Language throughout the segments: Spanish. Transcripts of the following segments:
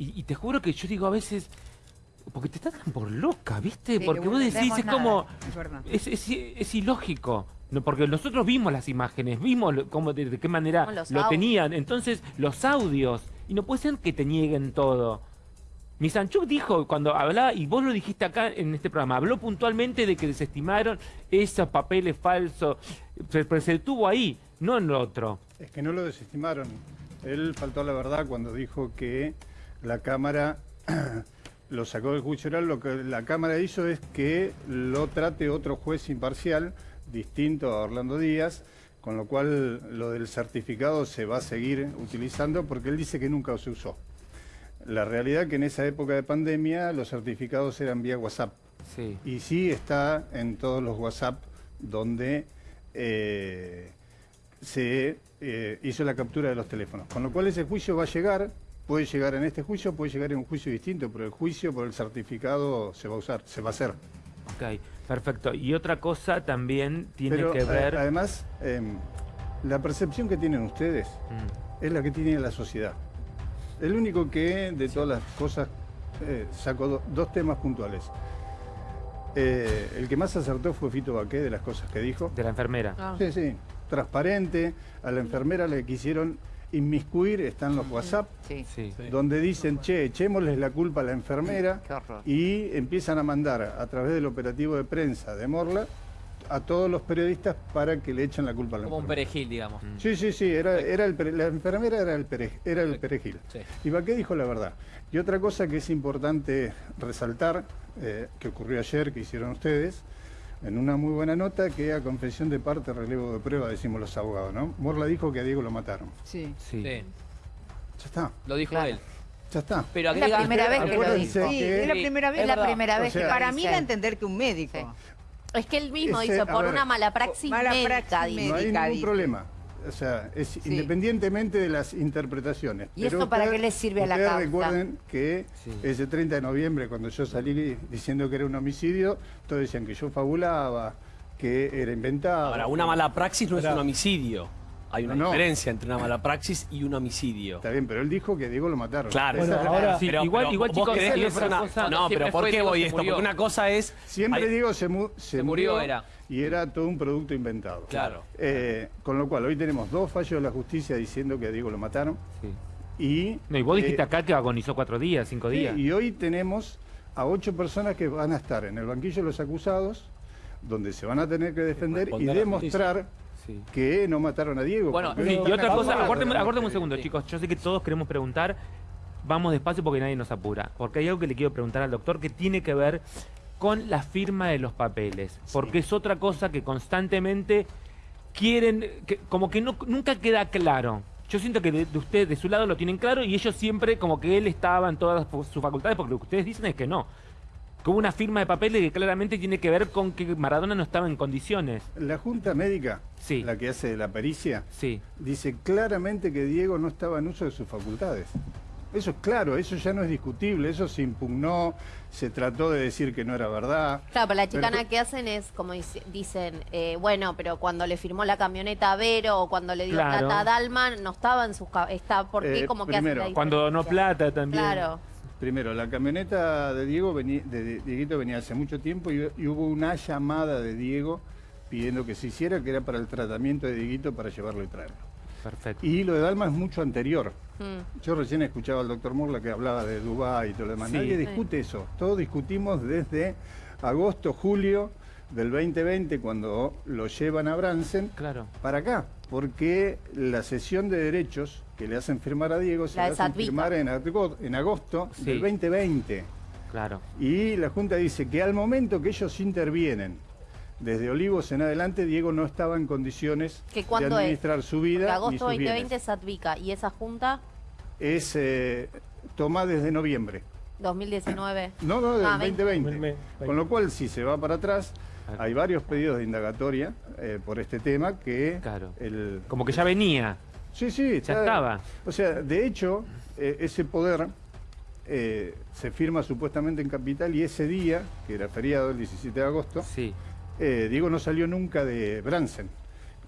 Y, y te juro que yo digo a veces, porque te tratan por loca, ¿viste? Sí, porque que vos decís, es nada, como, es es, ilógico. No, porque nosotros vimos las imágenes, vimos lo- cómo, de, de qué manera lo audios. tenían. Entonces, los audios. Y no puede ser que te nieguen todo. Misanchuk dijo cuando hablaba, y vos lo dijiste acá en este programa, habló puntualmente de que desestimaron esos papeles falsos, pero se detuvo ahí, no en lo otro. Es que no lo desestimaron. Él faltó a la verdad cuando dijo que la Cámara lo sacó del juicio oral. Lo que la Cámara hizo es que lo trate otro juez imparcial, distinto a Orlando Díaz, con lo cual lo del certificado se va a seguir utilizando porque él dice que nunca se usó. La realidad que en esa época de pandemia los certificados eran vía WhatsApp. Sí. Y sí está en todos los WhatsApp donde eh, se eh, hizo la captura de los teléfonos. Con lo cual ese juicio va a llegar, puede llegar en este juicio, puede llegar en un juicio distinto, pero el juicio por el certificado se va a usar, se va a hacer. Ok, perfecto. Y otra cosa también tiene Pero que a- ver... además, em, la percepción que tienen ustedes Mm, es la que tiene la sociedad. El único que de todas las cosas eh, sacó do- dos temas puntuales. Eh, el que más acertó fue Fito Baqué de las cosas que dijo. de la enfermera. Ah. Sí, sí, transparente. A la enfermera le quisieron inmiscuir, están los WhatsApp, Sí. Sí. donde dicen, che, echémosles la culpa a la enfermera y empiezan a mandar a través del operativo de prensa de Morla a todos los periodistas para que le echen la culpa a la Como un enfermera. perejil, digamos. Sí, sí, sí, era, era el, la enfermera era el, pere- era el perejil. Sí. Y Baqué dijo la verdad. Y otra cosa que es importante resaltar, eh, que ocurrió ayer, que hicieron ustedes, en una muy buena nota, que a confesión de parte, relevo de prueba, decimos los abogados, ¿no? Morla dijo que a Diego lo mataron. Sí. Sí. Sí, Ya está, lo dijo Claro. él. ya está. Pero Es la primera vez que lo dijo. que- Sí, es la primera vez. Es la primera O vez sea, que Para mí dice. da a entender que un médico. Sí. Es que él mismo Ese- hizo a por ver, una mala praxis mala médica, praxis dice. No hay ningún dice. problema. O sea, es independientemente de las interpretaciones. ¿Y eso para qué le sirve a la causa? recuerden que Sí. ese 30 de noviembre, cuando yo salí diciendo que era un homicidio, todos decían que yo fabulaba, que era inventado. Ahora, una mala praxis no es un homicidio. Hay una No, no. diferencia entre una mala praxis y un homicidio. Está bien, pero él dijo que a Diego lo mataron. Claro. Bueno, ahora- Sí, igual- igual, vos chicos, es una cosa- No, pero ¿por qué voy esto? Porque una cosa es... Siempre hay- Diego se, mu- se Se murió, murió era. y era todo un producto inventado. Claro. Eh, con lo cual, hoy tenemos dos fallos de la justicia diciendo que a Diego lo mataron Sí. y... No, y vos dijiste eh, acá que agonizó cuatro días, cinco Sí, días. y hoy tenemos a ocho personas que van a estar en el banquillo de los acusados, donde se van a tener que defender y demostrar Sí. que no mataron a Diego. Bueno, Sí, y otra cosa, aguárdeme un segundo, Sí. chicos. Yo sé que todos queremos preguntar. Vamos despacio porque nadie nos apura. Porque hay algo que le quiero preguntar al doctor que tiene que ver con la firma de los papeles. Porque es otra cosa que constantemente quieren, que, como que no, nunca queda claro. Yo siento que de, de usted, de su lado, lo tienen claro y ellos siempre como que él estaba en todas sus facultades, porque lo que ustedes dicen es que no. Que hubo una firma de papeles que claramente tiene que ver con que Maradona no estaba en condiciones. La Junta Médica, Sí. la que hace la pericia, Sí. dice claramente que Diego no estaba en uso de sus facultades. Eso es claro, eso ya no es discutible, eso se impugnó, se trató de decir que no era verdad. Claro, pero la chicana Pero- que hacen es, como dice- dicen, eh, bueno, pero cuando le firmó la camioneta a Vero o cuando le dio Claro. plata a Dalma, no estaba en sus... Está, ¿Por qué Eh, como que la Cuando donó plata también. Claro. Primero, la camioneta de Diego venía, de, Dieguito venía hace mucho tiempo y, y hubo una llamada de Diego pidiendo que se hiciera, que era para el tratamiento de Dieguito para llevarlo y traerlo. Perfecto. Y lo de Dalma es mucho anterior. Mm. Yo recién escuchaba al doctor Morla que hablaba de Dubái y todo lo demás. Sí. Nadie discute eso. Todos discutimos desde agosto, julio del 2020, cuando lo llevan a Bransen, Claro. para acá. Porque la sesión de derechos que le hacen firmar a Diego se La hacen firmar en, ago- en agosto Sí. del 2020. Claro. Y la Junta dice que al momento que ellos intervienen, desde Olivos en adelante, Diego no estaba en condiciones ¿Que de es? administrar su vida. Porque ni agosto sus 2020 bienes. Satvica y esa junta Es eh, toma desde noviembre. 2019. No, no, del Ah, 20. 2020. Me- me- Con lo cual, si se va para atrás, Claro. hay varios pedidos de indagatoria eh, por este tema que Claro. el... Como que ya venía. Sí, sí, Ya estaba. O sea, de hecho, eh, ese poder eh, se firma supuestamente en Capital y ese día, que era feriado el 17 de agosto, Sí. eh, Diego no salió nunca de Bransen.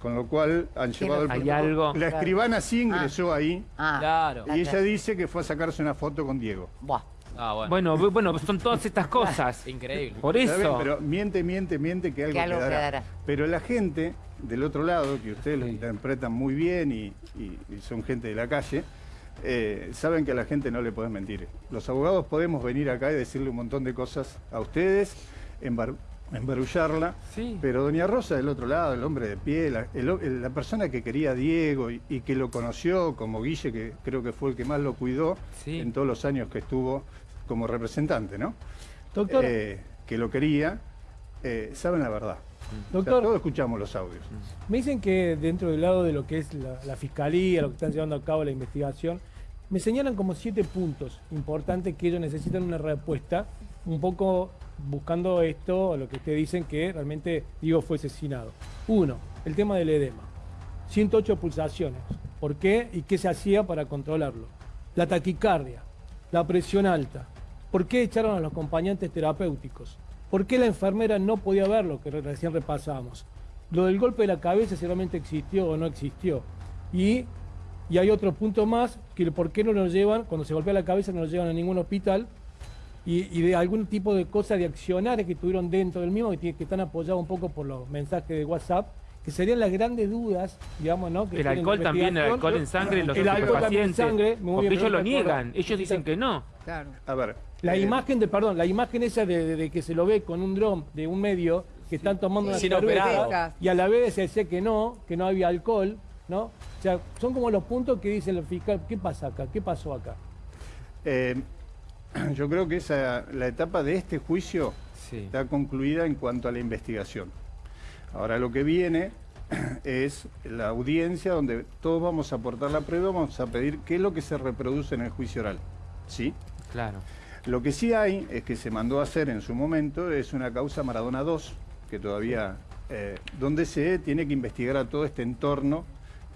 Con lo cual han llevado el Hay algo- La escribana sí ingresó ahí Ah, Claro. La y ella dice que fue a sacarse una foto con Diego. buah. Ah, bueno. Bueno, bu- bueno, son todas estas cosas. Increíble. Por bien, eso. pero miente, miente, miente que algo, Que algo quedará. quedará. Pero la gente del otro lado, que ustedes lo interpretan muy bien y, y- y son gente de la calle, eh, saben que a la gente no le pueden mentir. Los abogados podemos venir acá y decirle un montón de cosas a ustedes, embar- embarullarla, Sí. pero Doña Rosa del otro lado, el hombre de pie, la, el ho- la persona que quería a Diego y, y que lo conoció como Guille, que creo que fue el que más lo cuidó Sí. en todos los años que estuvo como representante, ¿no? Doctor, eh, que lo quería, eh, saben la verdad. O sea, Doctor. todos escuchamos los audios. me dicen que dentro del lado de lo que es la, la fiscalía, lo que están llevando a cabo la investigación, me señalan como siete puntos importantes que ellos necesitan una respuesta, un poco buscando esto, lo que ustedes dicen que realmente Diego fue asesinado. Uno, el tema del edema. 108 pulsaciones. ¿Por qué y qué se hacía para controlarlo? La taquicardia, la presión alta. ¿Por qué echaron a los acompañantes terapéuticos? ¿Por qué la enfermera no podía ver lo que re- recién repasamos? Lo del golpe de la cabeza si realmente existió o no existió. Y, y hay otro punto más, que por qué no lo llevan, cuando se golpea la cabeza no lo llevan a ningún hospital, y, de algún tipo de cosas de accionarios que tuvieron dentro del mismo, que están apoyados un poco por los mensajes de WhatsApp, que serían las grandes dudas, digamos, ¿no? Que El alcohol también, el alcohol en sangre, los El alcohol también en sangre, muy Porque bien, ellos lo niegan, ellos dicen que no. Claro. A ver. La eh, imagen de, perdón, la imagen esa de, de- de que se lo ve con un dron de un medio que están tomando una Sin cerveza operado. y a la vez se decía que no, que no había alcohol, ¿no? O sea, son como los puntos que dice el fiscal, ¿qué pasa acá? ¿Qué pasó acá? eh, yo creo que esa, la etapa de este juicio Sí. está concluida en cuanto a la investigación. Ahora lo que viene es la audiencia donde todos vamos a aportar la prueba, vamos a pedir qué es lo que se reproduce en el juicio oral. ¿Sí? Claro. Lo que sí hay es que se mandó a hacer en su momento es una causa Maradona 2, que todavía, eh, donde se tiene que investigar a todo este entorno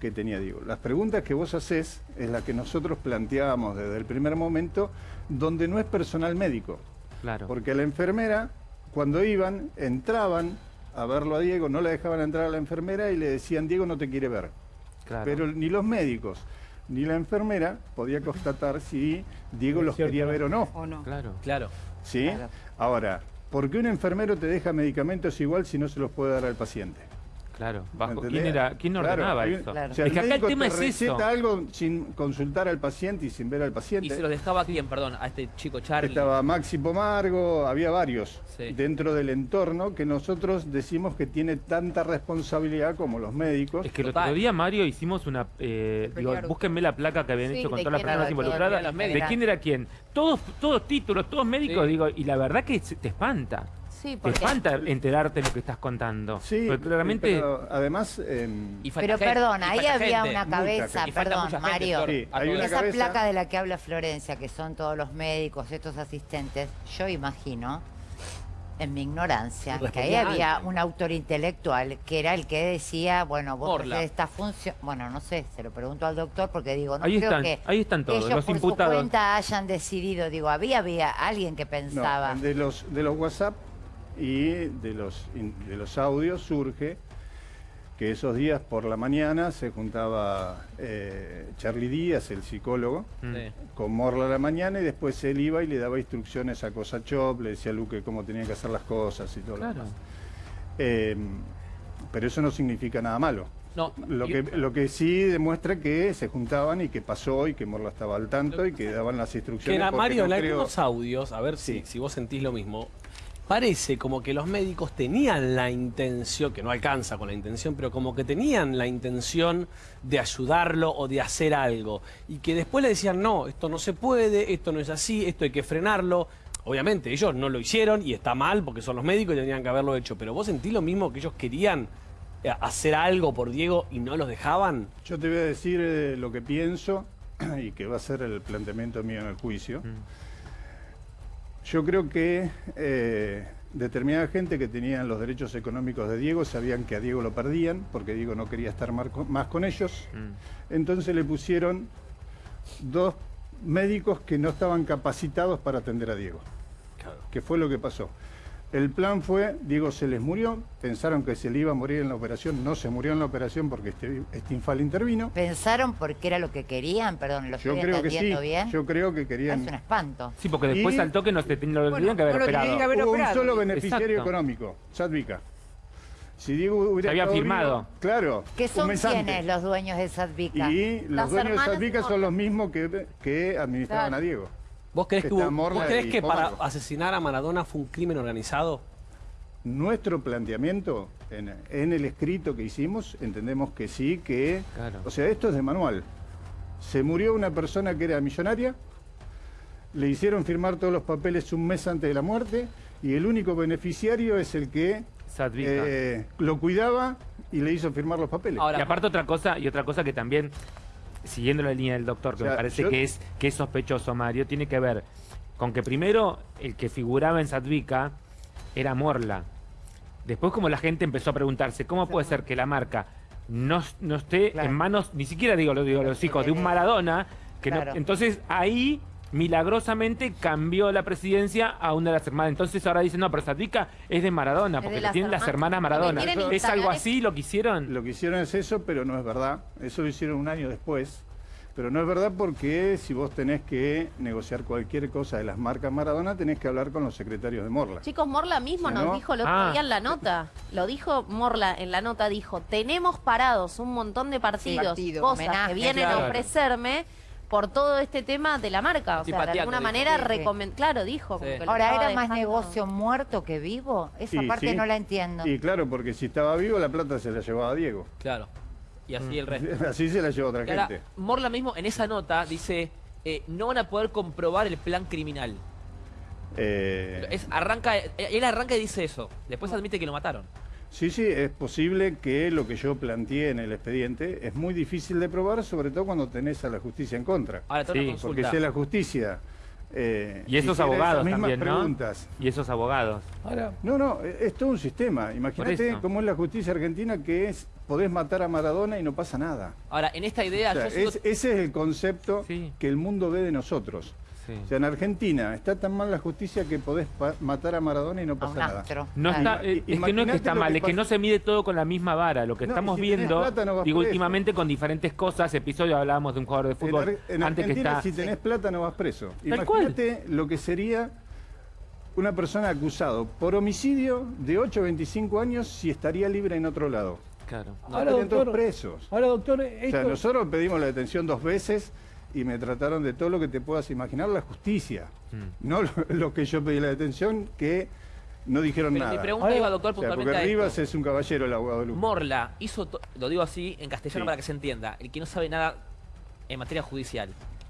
que tenía Diego. Las preguntas que vos hacés es la que nosotros planteábamos desde el primer momento, donde no es personal médico. Claro. Porque la enfermera, cuando iban, entraban a verlo a Diego, no le dejaban entrar a la enfermera y le decían, Diego no te quiere ver. claro. Pero ni los médicos ni la enfermera podía constatar si Diego los quería ver o no. ¿O no? Claro. Claro. ¿Sí? Claro. Ahora, ¿por qué un enfermero te deja medicamentos igual si no se los puede dar al paciente? Claro. Bajo. ¿quién, era, ¿Quién ordenaba eso? Claro. O sea, Es que acá el tema te es eso. algo sin consultar al paciente y sin ver al paciente. ¿Y se lo dejaba a quién, perdón? A este chico Charlie. Estaba Maxi Pomargo, había varios Sí. dentro del entorno que nosotros decimos que tiene tanta responsabilidad como los médicos. Es que el otro día, Mario, hicimos una... eh, digo, búsquenme la placa que habían Sí, hecho con ¿de todas las personas ¿De quién involucradas. ¿De quién era quién? Todos, todos títulos, todos médicos, Sí. digo, y la verdad que se- te espanta. Sí, Te porque espanta enterarte lo que estás contando. Sí, Porque claramente... pero además... em, Y falta Pero gente, perdón, ahí falta había gente. una cabeza, falta perdón, gente, Mario. Sí, hay una Esa cabeza- placa de la que habla Florencia, que son todos los médicos, estos asistentes, yo imagino, en mi ignorancia, que ahí había alguien. un autor intelectual que era el que decía, bueno, vos haces esta función, bueno, no sé, se lo pregunto al doctor porque digo, no Ahí creo están, que ahí están todos, ellos los por imputados. su cuenta hayan decidido, digo, había, había alguien que no, pensaba. de los de los WhatsApp y de los de los audios surge que esos días por la mañana se juntaba eh, Charlie Díaz, el psicólogo, Mm. Sí. con Morla a la mañana y después él iba y le daba instrucciones a Cosa Chop, le decía a Luque cómo tenían que hacer las cosas y todo lo demás. Eh, pero eso no significa nada malo. No, Lo y- que, lo que sí demuestra que se juntaban y que pasó y que Morla estaba al tanto y que daban las Que instrucciones. en, porque Mario, no en creo- algunos audios, a ver si, si vos sentís lo mismo, parece como que los médicos tenían la intención, que no alcanza con la intención, pero como que tenían la intención de ayudarlo o de hacer algo. Y que después le decían, no, esto no se puede, esto no es así, esto hay que frenarlo. Obviamente, ellos no lo hicieron y está mal porque son los médicos y tendrían que haberlo hecho. Pero vos sentís lo mismo que ellos querían eh, hacer algo por Diego y no los dejaban. Yo te voy a decir eh, lo que pienso y que va a ser el planteamiento mío en el juicio. Yo creo que eh, determinada gente que tenían los derechos económicos de Diego sabían que a Diego lo perdían porque Diego no quería estar más con ellos. Mm. Entonces le pusieron dos médicos que no estaban capacitados para atender a Diego. que fue lo que pasó. El plan fue, Diego se les murió, pensaron que se le iba a morir en la operación, no se murió en la operación porque este, este infal intervino. ¿Pensaron porque era lo que querían? Perdón, ¿lo Yo estoy creo que sí, entendiendo bien? yo creo que querían... Es un espanto. Sí, porque después Y- al toque no se lo Bueno, tenían que haber no operado. que haber Hubo un operado. solo beneficiario Exacto. económico, Sadvika. Si Diego hubiera Se había firmado. vivo, claro. ¿Qué un son quiénes los dueños de Sadvika? Y los dueños de Sadvika son los mismos que, que administraban Claro. a Diego. ¿Vos crees que, Está hubo- Morla vos crees y que para asesinar a Maradona fue un crimen organizado? Nuestro planteamiento en, en el escrito que hicimos, entendemos que sí, que... Claro. O sea, esto es de manual. Se murió una persona que era millonaria, le hicieron firmar todos los papeles un mes antes de la muerte y el único beneficiario es el que eh, lo cuidaba y le hizo firmar los papeles. Ahora, y aparte otra cosa, y otra cosa que también, siguiendo la línea del doctor, que O sea, me parece yo- que es que es sospechoso, Mario, tiene que ver con que primero el que figuraba en Sadvika era Morla. Después como la gente empezó a preguntarse, ¿cómo puede ser que la marca no, no esté Claro. en manos, ni siquiera digo, lo digo los hijos, de un Maradona? Que no- entonces ahí milagrosamente cambió la presidencia a una de las hermanas. Entonces ahora dicen, no, pero Sadvika es de Maradona, porque las tienen las hermanas. Maradona. ¿Es algo así lo que hicieron? Lo que hicieron es eso, pero no es verdad. Eso lo hicieron un año después. Pero no es verdad porque si vos tenés que negociar cualquier cosa de las marcas Maradona, tenés que hablar con los secretarios de Morla. Chicos, Morla mismo Si nos no- dijo el otro Ah. día en la nota. Lo dijo Morla en la nota, dijo, tenemos parados un montón de partidos, partido, cosas homenaje, que vienen claro. a ofrecerme por todo este tema de la marca. O sea, de alguna manera, Sí, sí. recomen- claro, dijo. como que Ahora, ¿era más dejando- negocio muerto que vivo? Esa Y parte sí. no la entiendo. Y claro, porque si estaba vivo, la plata se la llevaba Diego. Claro. Y así el resto. Así se la llevó otra Y ahora, gente. Morla mismo en esa nota dice, eh, no van a poder comprobar el plan criminal. Eh, Es, arranca, eh, él arranca y dice eso. Después admite que lo mataron. Sí, sí, es posible que lo que yo planteé en el expediente es muy difícil de probar, sobre todo cuando tenés a la justicia en contra. Ahora, Sí, Porque si la justicia... eh, Y esos abogados esas mismas también, ¿no? preguntas, Y esos abogados. Ahora, No, no, es todo un sistema. Imagínate cómo es la justicia argentina que es, podés matar a Maradona y no pasa nada. Ahora, en esta idea, O sea, yo sigo- es- ese es el concepto Sí. que el mundo ve de nosotros. Sí. O sea, en Argentina está tan mal la justicia que podés matar a Maradona y no pasa nada. No está, eh, es que no es que está mal, que es que no se mide todo con la misma vara. Lo que No, estamos si viendo, plata, no digo, últimamente con diferentes cosas, episodio hablábamos de un jugador de fútbol en antes que está... si tenés plata, no vas preso. Imagínate lo que sería una persona acusado por homicidio de 8 a 25 años si estaría libre en otro lado. Claro. No, Ahora, doctor, presos. ahora, doctor, O sea, nosotros pedimos la detención dos veces y me trataron de todo lo que te puedas imaginar, la justicia. Mm. No lo, lo que yo pedí la detención, que no dijeron pero mi nada. pregunta iba, doctor, O sea, puntualmente porque a Rivas esto. es un caballero, el abogado de Luque. Morla hizo, lo digo así en castellano Sí. para que se entienda, el que no sabe nada en materia judicial.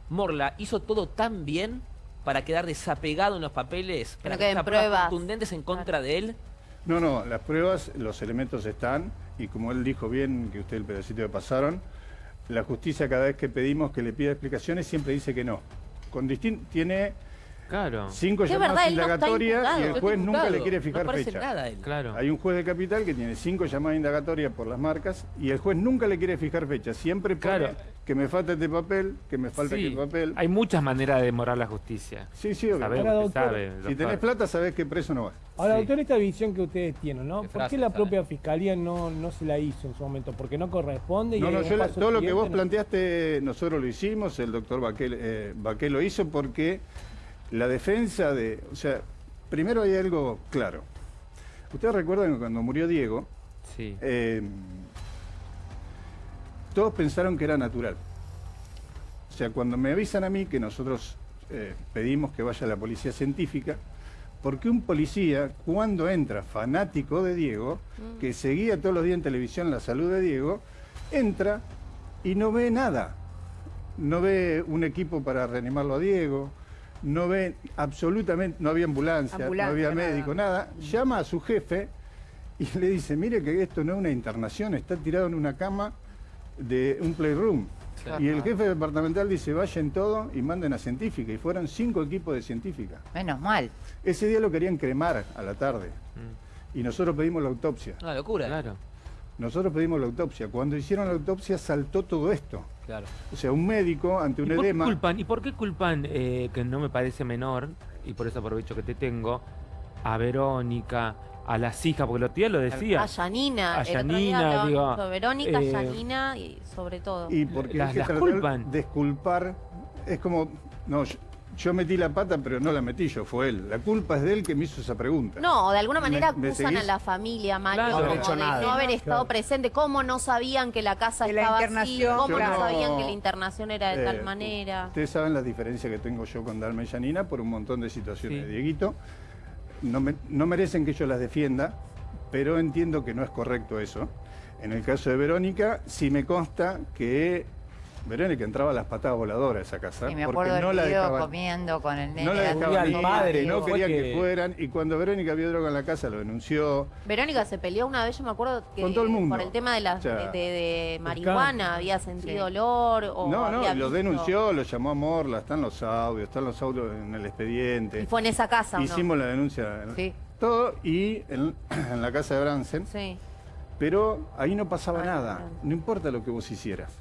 Morla hizo todo tan bien para quedar desapegado en los papeles, para no que pruebas. contundentes en contra de él. No, no, las pruebas, los elementos están, y como él dijo bien, que usted el pedacito que pasaron, la justicia cada vez que pedimos que le pida explicaciones siempre dice que no. Con distin- tiene Claro, cinco llamadas no indagatorias imputado. y el juez nunca le quiere fijar no fecha. nada él. claro. Hay un juez de capital que tiene cinco llamadas indagatorias por las marcas y el juez nunca le quiere fijar fecha. Siempre pone Claro. Que me falta este papel, que me falta Sí, este papel. Hay muchas maneras de demorar la justicia. Sí, sí. Sabemos Ahora, que doctor, sabe. Si tenés plata, sabés que preso no vas. ahora, sí. doctor, esta visión que ustedes tienen, ¿no? Qué ¿Por frase, qué la ¿sabe? propia fiscalía no, no se la hizo en su momento? Porque no corresponde. y No, no, yo la- todo lo que vos ¿no? planteaste, nosotros lo hicimos, el doctor Baquel, eh, Baquel lo hizo porque la defensa de... O sea, primero hay algo claro. Ustedes recuerdan que cuando murió Diego, Sí. eh, todos pensaron que era natural. O sea, cuando me avisan a mí que nosotros eh, pedimos que vaya la policía científica, porque un policía, cuando entra fanático de Diego, que seguía todos los días en televisión la salud de Diego, entra y no ve nada. No ve un equipo para reanimarlo a Diego, no ve absolutamente, no había ambulancia, Ambulancia, no había nada. médico, nada. Llama a su jefe y le dice, mire que esto no es una internación, está tirado en una cama de un playroom. Y el jefe departamental dice, vayan todo y manden a científica. Y fueron cinco equipos de científica. Menos mal. Ese día lo querían cremar a la tarde. Mm, Y nosotros pedimos la autopsia. Una locura. Claro. Nosotros pedimos la autopsia. Cuando hicieron la autopsia saltó todo esto. Claro. O sea, un médico ante ¿Y un por qué edema... culpan, ¿y por qué culpan eh, que no me parece menor, y por eso aprovecho que te tengo, a Verónica, a las hijas, porque los tíos lo decía. A Yanina. A el otro día Yanina, digo, Verónica, eh, Yanina y sobre todo. Y porque Las- las culpan. de disculpar, es como, no, yo, yo metí la pata, pero no la metí yo, fue él. La culpa es de él que me hizo esa pregunta. No, de alguna manera ¿Me- me acusan a la familia, Mario, Claro. como No hecho de nada. no haber estado Claro. presente, cómo no sabían que la casa De la estaba así, cómo no sabían que la internación era de Eh, tal manera. Ustedes saben las diferencias que tengo yo con Dalma y Yanina por un montón de situaciones. Sí. Dieguito, no, me- no merecen que yo las defienda, pero entiendo que no es correcto eso. En el caso de Verónica, sí me consta que Verónica entraba a las patadas voladoras a esa casa. Y me porque acuerdo del no la dejaban- comiendo con el nene. No la dejaban al ir, padre, no querían que... que- fueran. Y cuando Verónica vio droga en la casa, lo denunció. Verónica se peleó una vez, yo me acuerdo que Con todo el mundo. por el tema de la O sea, de, de- de marihuana había sentido olor o no, no, había lo visto. denunció, lo llamó a Morla, están los audios, están los audios en el expediente. Y fue en esa casa. Hicimos la denuncia, Sí. todo, y en, en la casa de Bransen, Sí. pero ahí no pasaba Ah, nada, no importa lo que vos hicieras,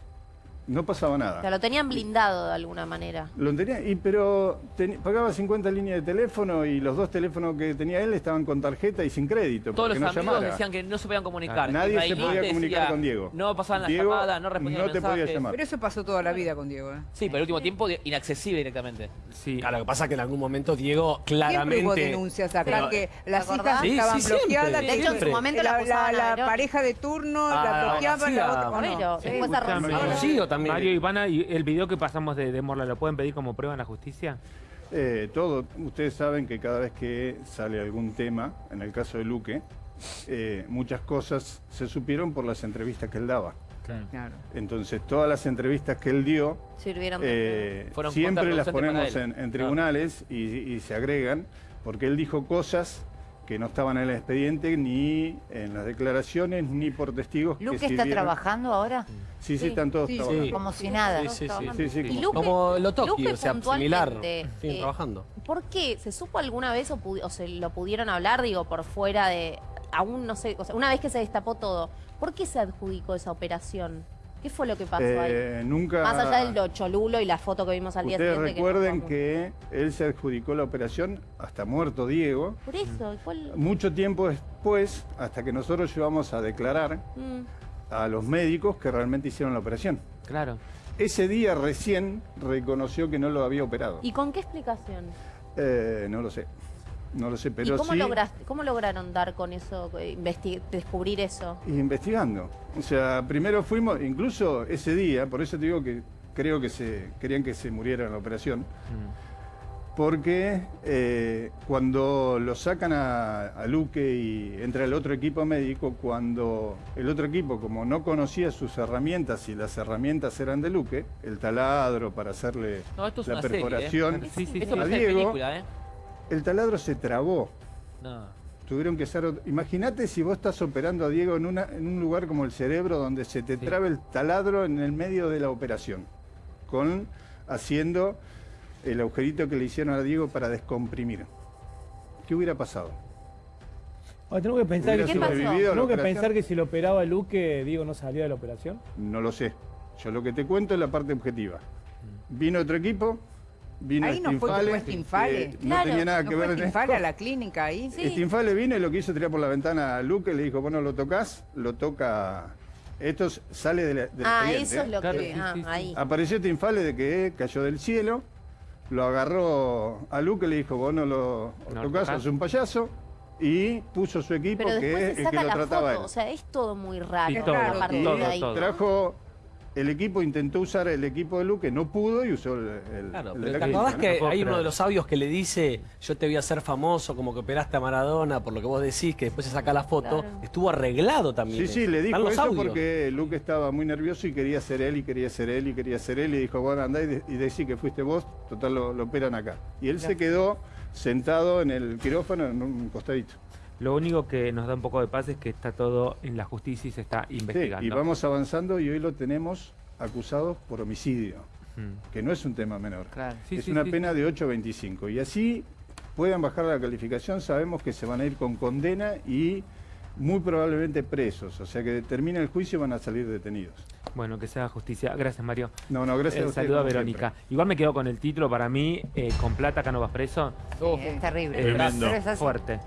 no pasaba nada. O sea, lo tenían blindado de alguna manera. Lo tenía, y, pero teni- pagaba 50 líneas de teléfono y los dos teléfonos que tenía él estaban con tarjeta y sin crédito. Todos los no amigos llamara. decían que no se podían comunicar. Nadie se podía decía, comunicar con Diego. No pasaban las Diego llamadas, no respondían no te podía mensajes. llamar. Pero eso pasó toda la vida con Diego. ¿eh? Sí, pero el último tiempo inaccesible directamente. Sí. Claro, lo que pasa es que en algún momento Diego Siempre hubo claramente... denuncias acá Pero- que las hijas Sí, estaban sí, bloqueadas. De hecho, en su momento la la, la pareja de turno Ah, la bloqueaban, sí, la otra no. Bueno, Sí. después también. Mario Ivana, ¿y el video que pasamos de, de Morla lo pueden pedir como prueba en la justicia? Eh, todo. Ustedes saben que cada vez que sale algún tema, en el caso de Luque, eh, muchas cosas se supieron por las entrevistas que él daba. Claro. Entonces, todas las entrevistas que él dio, Sirvieron de eh, Fueron siempre las ponemos en, tribunales y, y se agregan, porque él dijo cosas que no estaban en el expediente, ni en las declaraciones, ni por testigos. que ¿Luque está sirvieron. trabajando ahora? Sí, sí, Sí. están todos Sí, sí. trabajando. Como si nada. Sí, sí, sí. Sí, sí, Y como- Luque- Como lo toqui, Luque o sea, similar. Siguen eh, trabajando. ¿Por qué? ¿Se supo alguna vez o, o se lo pudieron hablar, digo, por fuera de... Aún no sé, o sea, una vez que se destapó todo, ¿por qué se adjudicó esa operación? ¿Qué fue lo que pasó ahí? Eh, nunca... Más allá del lo cholulo y la foto que vimos al día Ustedes siguiente. recuerden no que él se adjudicó la operación hasta muerto Diego. Por eso, ¿y ¿cuál? Mucho tiempo después, hasta que nosotros llevamos a declarar Mm. a los médicos que realmente hicieron la operación. Claro. Ese día recién reconoció que no lo había operado. ¿Y con qué explicación? Eh, no lo sé. No lo sé, pero ¿Y cómo, sí lograste, cómo lograron dar con eso, descubrir eso? investigando. O sea, primero fuimos, incluso ese día, por eso te digo que creo que se querían que se muriera en la operación. Mm. Porque eh, cuando lo sacan a, a Luque y entra el otro equipo médico, cuando el otro equipo, como no conocía sus herramientas y las herramientas eran de Luque, el taladro para hacerle No, esto es la una serie, ¿eh? perforación, Sí, sí, Esto sí. a Diego, película, ¿eh? El taladro se trabó. No. Tuvieron que ot- Imagínate si vos estás operando a Diego en, una, en un lugar como el cerebro, donde se te Sí. trabe el taladro en el medio de la operación, con haciendo el agujerito que le hicieron a Diego para descomprimir. ¿Qué hubiera pasado? Tengo que pensar ¿Hubiera que, ¿Qué si, tengo que pensar que si lo operaba Luque, Diego no salía de la operación. No lo sé. Yo lo que te cuento es la parte objetiva. Vino otro equipo, vino Ahí no fue que Stinfale, fue Stinfale. que Claro. no tenía nada ¿No que fue ver en Stinfale esto. a la clínica ahí? Sí. Stinfale vino y lo quiso tirar por la ventana a Luke, le dijo, bueno, lo tocas, lo toca... Esto sale de la, del Ah, eso es lo Claro, que... sí, ah, sí, sí. ahí. Apareció Tinfale de que cayó del cielo, lo agarró a Luke, le dijo, vos no lo No tocas, sos un payaso, y puso su equipo Pero que se el que saca lo la trataba foto, él. o sea, es todo muy raro. Sí, todo, partir y de ahí. todo. trajo el equipo, intentó usar el equipo de Luke, no pudo y usó el, el- Claro, el pero de la ¿Te acordás ¿no? que No hay uno de los audios que le dice yo te voy a hacer famoso, como que operaste a Maradona, por lo que vos decís, que después se saca la foto? Claro. Estuvo arreglado también. Sí, sí, le dijo eso audios. porque Luke estaba muy nervioso y quería ser él y quería ser él y quería ser él y dijo, bueno, andá y, de- y decí que fuiste vos, total lo, lo operan acá. Y él se quedó sentado en el quirófano en un costadito. Lo único que nos da un poco de paz es que está todo en la justicia y se está Sí, investigando. y vamos avanzando y hoy lo tenemos acusado por homicidio, Mm. que no es un tema menor. Claro. Sí, es sí, una sí, pena sí. de 8 a 25. Y así puedan bajar la calificación, sabemos que se van a ir con condena y muy probablemente presos. O sea que termina el juicio y van a salir detenidos. Bueno, que se haga justicia. Gracias, Mario. No, no, gracias Eh, a ustedes, saludo a Verónica. Igual me quedo con el título para mí, eh, con plata acá no vas preso. Sí, es terrible. Tremendo. Pero es así. Fuerte.